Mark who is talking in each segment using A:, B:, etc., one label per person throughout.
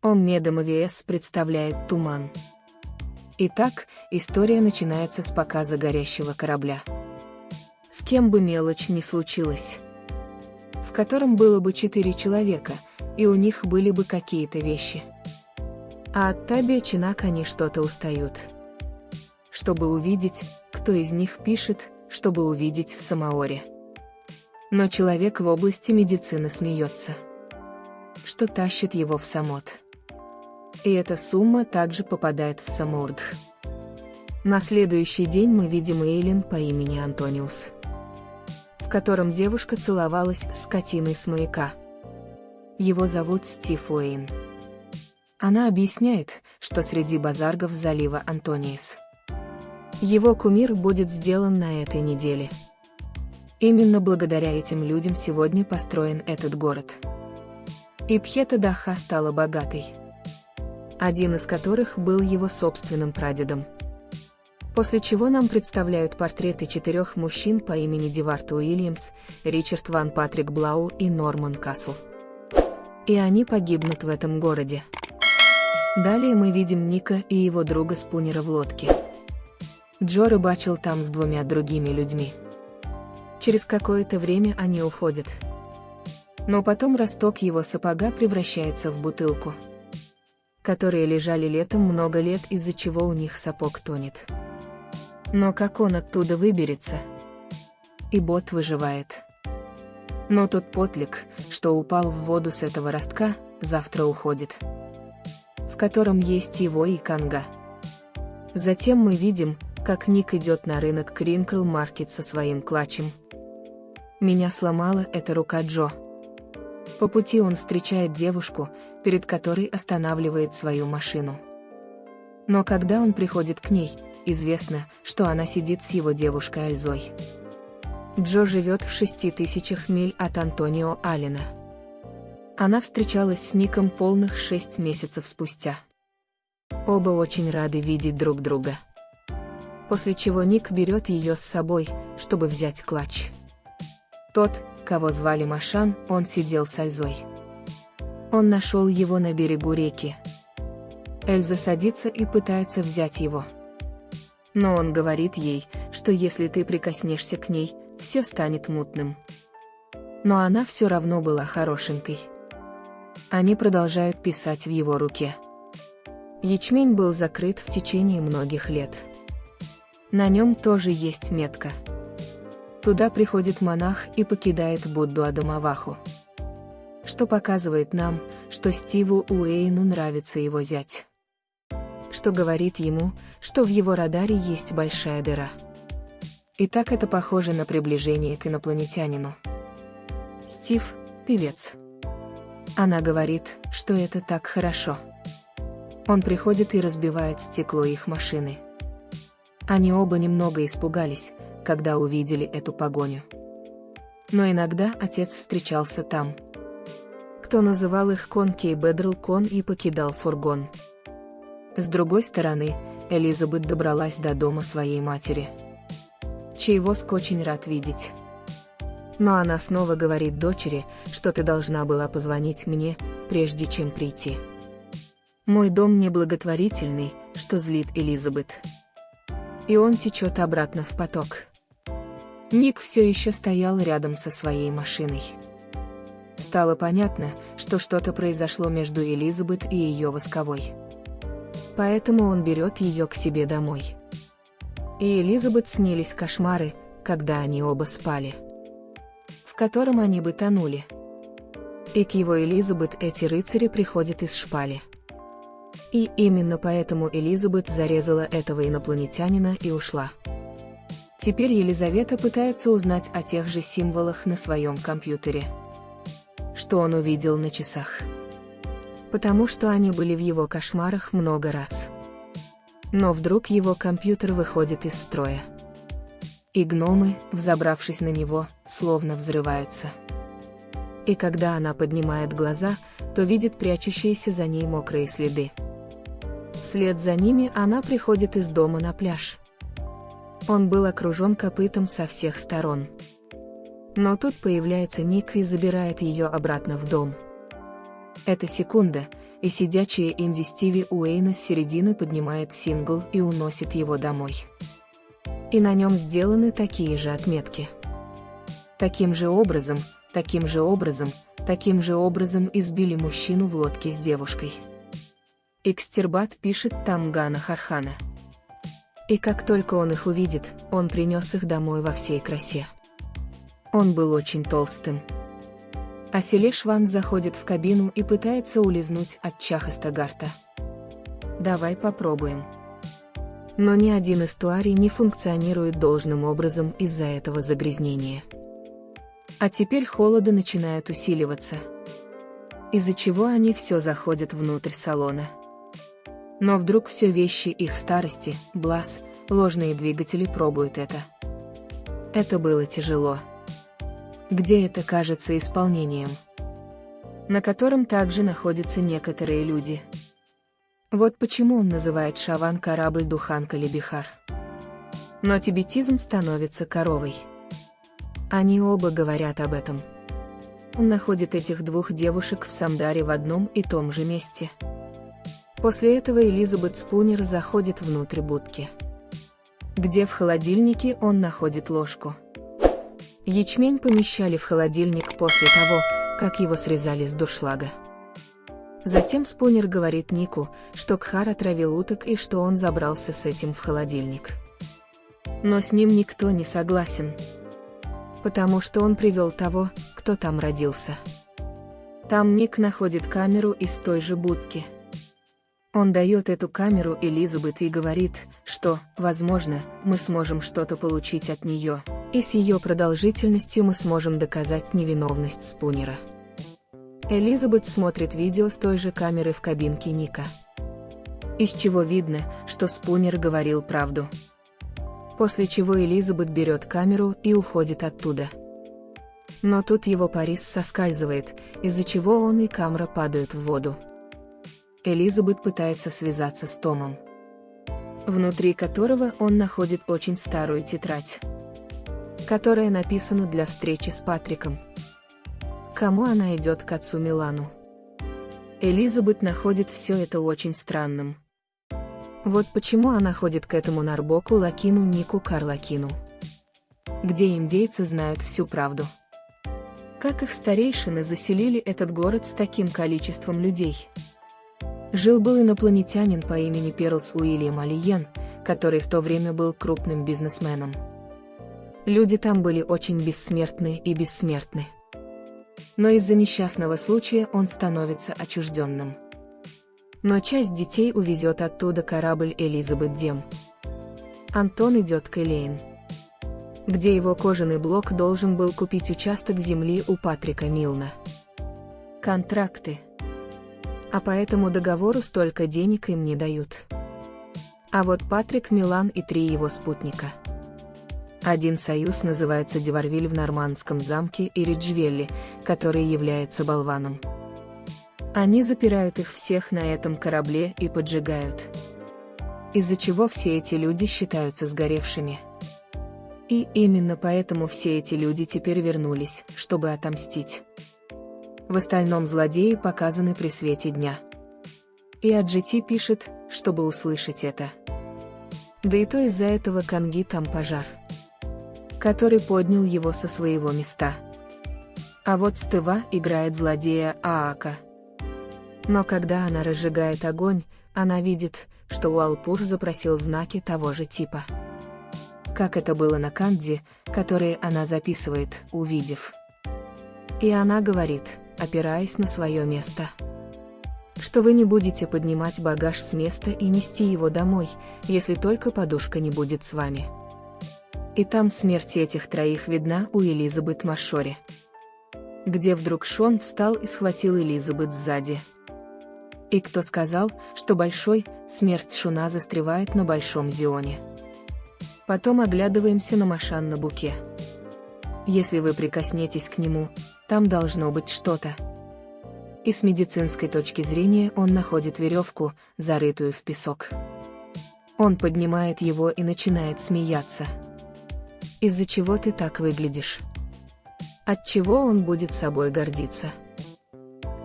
A: Оммедом АВС представляет «Туман». Итак, история начинается с показа горящего корабля. С кем бы мелочь ни случилась. В котором было бы четыре человека, и у них были бы какие-то вещи. А от Таби Чинак они что-то устают. Чтобы увидеть, кто из них пишет, чтобы увидеть в Самаоре. Но человек в области медицины смеется. Что тащит его в Самот. И эта сумма также попадает в Самурдх. На следующий день мы видим Эйлин по имени Антониус, в котором девушка целовалась с скотиной с маяка. Его зовут Стив Уэйн. Она объясняет, что среди базаргов залива Антониус. Его кумир будет сделан на этой неделе. Именно благодаря этим людям сегодня построен этот город. И Пхета Даха стала богатой один из которых был его собственным прадедом. После чего нам представляют портреты четырех мужчин по имени Диварт Уильямс, Ричард Ван Патрик Блау и Норман Касл. И они погибнут в этом городе. Далее мы видим Ника и его друга Спунера в лодке. Джо рыбачил там с двумя другими людьми. Через какое-то время они уходят. Но потом росток его сапога превращается в бутылку которые лежали летом много лет, из-за чего у них сапог тонет. Но как он оттуда выберется? И бот выживает. Но тот потлик, что упал в воду с этого ростка, завтра уходит. В котором есть его и канга. Затем мы видим, как Ник идет на рынок Кринкл Маркет со своим клатчем. Меня сломала эта рука Джо. По пути он встречает девушку, перед которой останавливает свою машину. Но когда он приходит к ней, известно, что она сидит с его девушкой Альзой. Джо живет в шести тысячах миль от Антонио Аллена. Она встречалась с Ником полных шесть месяцев спустя. Оба очень рады видеть друг друга. После чего Ник берет ее с собой, чтобы взять клатч. Тот, кого звали Машан, он сидел с Альзой. Он нашел его на берегу реки. Эльза садится и пытается взять его. Но он говорит ей, что если ты прикоснешься к ней, все станет мутным. Но она все равно была хорошенькой. Они продолжают писать в его руке. Ячмень был закрыт в течение многих лет. На нем тоже есть метка. Туда приходит монах и покидает Будду Адамаваху. Что показывает нам, что Стиву Уэйну нравится его зять. Что говорит ему, что в его радаре есть большая дыра. И так это похоже на приближение к инопланетянину. Стив – певец. Она говорит, что это так хорошо. Он приходит и разбивает стекло их машины. Они оба немного испугались, когда увидели эту погоню. Но иногда отец встречался там. Кто называл их Конки и Бедрл Кон и покидал фургон. С другой стороны, Элизабет добралась до дома своей матери. Чаевоск очень рад видеть. Но она снова говорит дочери, что ты должна была позвонить мне, прежде чем прийти. Мой дом неблаготворительный, что злит Элизабет. И он течет обратно в поток. Ник все еще стоял рядом со своей машиной. Стало понятно, что что-то произошло между Элизабет и ее восковой. Поэтому он берет ее к себе домой. И Элизабет снились кошмары, когда они оба спали. В котором они бы тонули. И к его Элизабет эти рыцари приходят из шпали. И именно поэтому Элизабет зарезала этого инопланетянина и ушла. Теперь Елизавета пытается узнать о тех же символах на своем компьютере. Что он увидел на часах. Потому что они были в его кошмарах много раз. Но вдруг его компьютер выходит из строя. И гномы, взобравшись на него, словно взрываются. И когда она поднимает глаза, то видит прячущиеся за ней мокрые следы. Вслед за ними она приходит из дома на пляж. Он был окружен копытом со всех сторон. Но тут появляется Ник и забирает ее обратно в дом. Эта секунда, и сидячая Инди Стиви Уэйна с середины поднимает сингл и уносит его домой. И на нем сделаны такие же отметки. Таким же образом, таким же образом, таким же образом избили мужчину в лодке с девушкой. Экстербат пишет там Гана Хархана. И как только он их увидит, он принес их домой во всей красе. Он был очень толстым. А Селешван заходит в кабину и пытается улизнуть от Чахастагарта. Давай попробуем. Но ни один эстуарий не функционирует должным образом из-за этого загрязнения. А теперь холоды начинают усиливаться. Из-за чего они все заходят внутрь салона. Но вдруг все вещи их старости, блаз, ложные двигатели пробуют это. Это было тяжело где это кажется исполнением, на котором также находятся некоторые люди. Вот почему он называет Шаван корабль Духанка Лебихар. Но тибетизм становится коровой. Они оба говорят об этом. Он находит этих двух девушек в Самдаре в одном и том же месте. После этого Элизабет Спунер заходит внутрь будки. Где в холодильнике он находит ложку. Ячмень помещали в холодильник после того, как его срезали с дуршлага. Затем Спунер говорит Нику, что Кхар отравил уток и что он забрался с этим в холодильник. Но с ним никто не согласен. Потому что он привел того, кто там родился. Там Ник находит камеру из той же будки. Он дает эту камеру Элизабет и говорит, что, возможно, мы сможем что-то получить от нее, и с ее продолжительностью мы сможем доказать невиновность Спунера. Элизабет смотрит видео с той же камеры в кабинке Ника. Из чего видно, что Спунер говорил правду. После чего Элизабет берет камеру и уходит оттуда. Но тут его Парис соскальзывает, из-за чего он и камера падают в воду. Элизабет пытается связаться с Томом, внутри которого он находит очень старую тетрадь которая написана для встречи с Патриком. Кому она идет к отцу Милану? Элизабет находит все это очень странным. Вот почему она ходит к этому Нарбоку Лакину Нику Карлакину. Где индейцы знают всю правду. Как их старейшины заселили этот город с таким количеством людей? Жил-был инопланетянин по имени Перлс Уильям Алиен, который в то время был крупным бизнесменом. Люди там были очень бессмертны и бессмертны. Но из-за несчастного случая он становится отчужденным. Но часть детей увезет оттуда корабль Элизабет Дем. Антон идет к Элейн, где его кожаный блок должен был купить участок земли у Патрика Милна. Контракты. А по этому договору столько денег им не дают. А вот Патрик Милан и три его спутника – один союз называется Деварвиль в Нормандском замке и Риджвелли, который является болваном. Они запирают их всех на этом корабле и поджигают. Из-за чего все эти люди считаются сгоревшими. И именно поэтому все эти люди теперь вернулись, чтобы отомстить. В остальном злодеи показаны при свете дня. И Аджити пишет, чтобы услышать это. Да и то из-за этого Канги там пожар который поднял его со своего места. А вот Стыва играет злодея Аака. Но когда она разжигает огонь, она видит, что Уалпур запросил знаки того же типа. Как это было на Канде, которые она записывает, увидев. И она говорит, опираясь на свое место что вы не будете поднимать багаж с места и нести его домой, если только подушка не будет с вами и там смерть этих троих видна у Элизабет Машори. Где вдруг Шон встал и схватил Элизабет сзади. И кто сказал, что большой, смерть Шуна застревает на Большом Зионе. Потом оглядываемся на Машан на буке. Если вы прикоснетесь к нему, там должно быть что-то. И с медицинской точки зрения он находит веревку, зарытую в песок. Он поднимает его и начинает смеяться. Из-за чего ты так выглядишь? От чего он будет собой гордиться?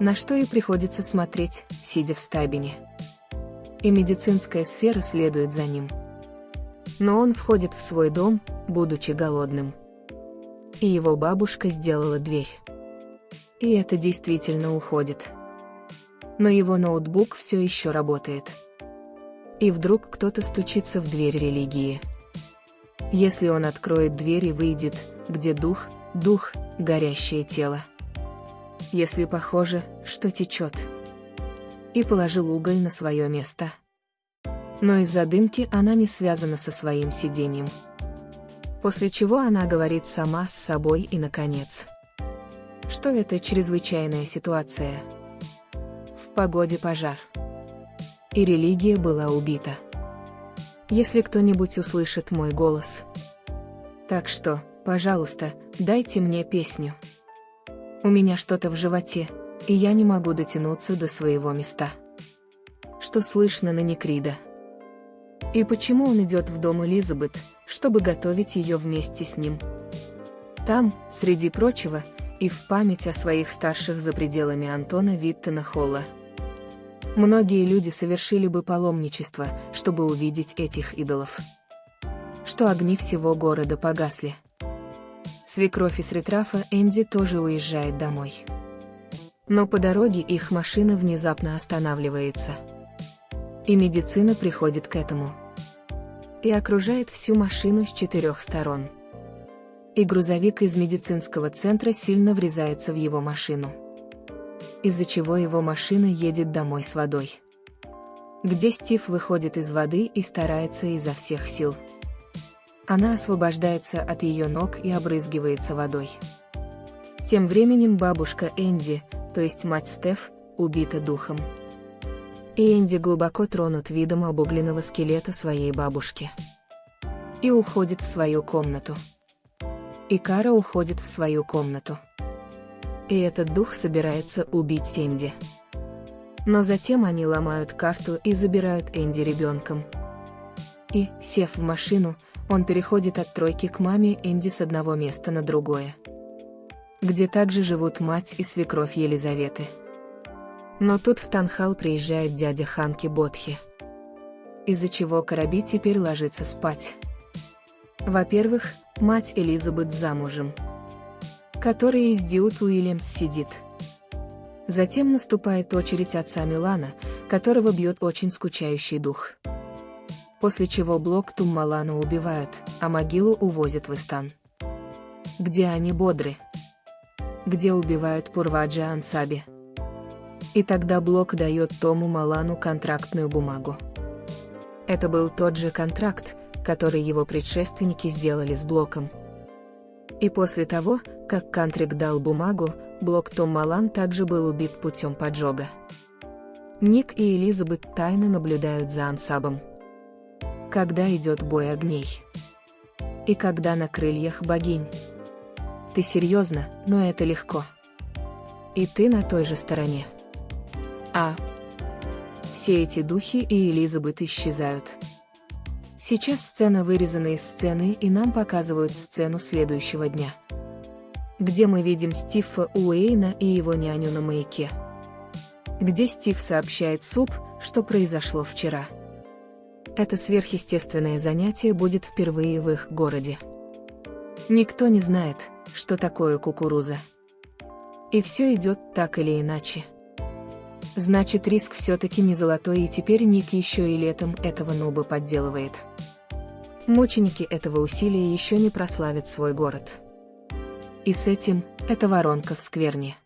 A: На что и приходится смотреть, сидя в стабине. И медицинская сфера следует за ним. Но он входит в свой дом, будучи голодным. И его бабушка сделала дверь. И это действительно уходит. Но его ноутбук все еще работает. И вдруг кто-то стучится в дверь религии. Если он откроет дверь и выйдет, где дух, дух, горящее тело. Если похоже, что течет. И положил уголь на свое место. Но из-за дымки она не связана со своим сидением. После чего она говорит сама с собой и наконец. Что это чрезвычайная ситуация? В погоде пожар. И религия была убита. Если кто-нибудь услышит мой голос. Так что, пожалуйста, дайте мне песню. У меня что-то в животе, и я не могу дотянуться до своего места. Что слышно на Некрида? И почему он идет в дом Элизабет, чтобы готовить ее вместе с ним? Там, среди прочего, и в память о своих старших за пределами Антона Виттена Холла. Многие люди совершили бы паломничество, чтобы увидеть этих идолов. Что огни всего города погасли. Свекровь из Ретрафа Энди тоже уезжает домой. Но по дороге их машина внезапно останавливается. И медицина приходит к этому. И окружает всю машину с четырех сторон. И грузовик из медицинского центра сильно врезается в его машину. Из-за чего его машина едет домой с водой. Где Стив выходит из воды и старается изо всех сил. Она освобождается от ее ног и обрызгивается водой. Тем временем бабушка Энди, то есть мать Стеф, убита духом и Энди глубоко тронут видом обугленного скелета своей бабушки. И уходит в свою комнату. И Кара уходит в свою комнату. И этот дух собирается убить Энди. Но затем они ломают карту и забирают Энди ребенком. И, сев в машину, он переходит от тройки к маме Энди с одного места на другое. Где также живут мать и свекровь Елизаветы. Но тут в Танхал приезжает дядя Ханки Бодхи. Из-за чего Караби теперь ложится спать. Во-первых, мать Элизабет замужем. Которая из Диут Уильямс сидит. Затем наступает очередь отца Милана, которого бьет очень скучающий дух. После чего блок Туммалана убивают, а могилу увозят в Истан. Где они бодры? Где убивают Пурваджа Ансаби? И тогда Блок дает Тому Малану контрактную бумагу. Это был тот же контракт, который его предшественники сделали с Блоком. И после того, как Кантрик дал бумагу, Блок Том Малан также был убит путем поджога. Ник и Элизабет тайно наблюдают за ансабом. Когда идет бой огней? И когда на крыльях богинь? Ты серьезно, но это легко. И ты на той же стороне. А. Все эти духи и Элизабет исчезают. Сейчас сцена вырезана из сцены и нам показывают сцену следующего дня. Где мы видим Стива Уэйна и его няню на маяке. Где Стив сообщает Суп, что произошло вчера. Это сверхъестественное занятие будет впервые в их городе. Никто не знает, что такое кукуруза. И все идет так или иначе. Значит, риск все-таки не золотой, и теперь Ник еще и летом этого нуба подделывает. Мученики этого усилия еще не прославят свой город. И с этим, эта воронка в скверне.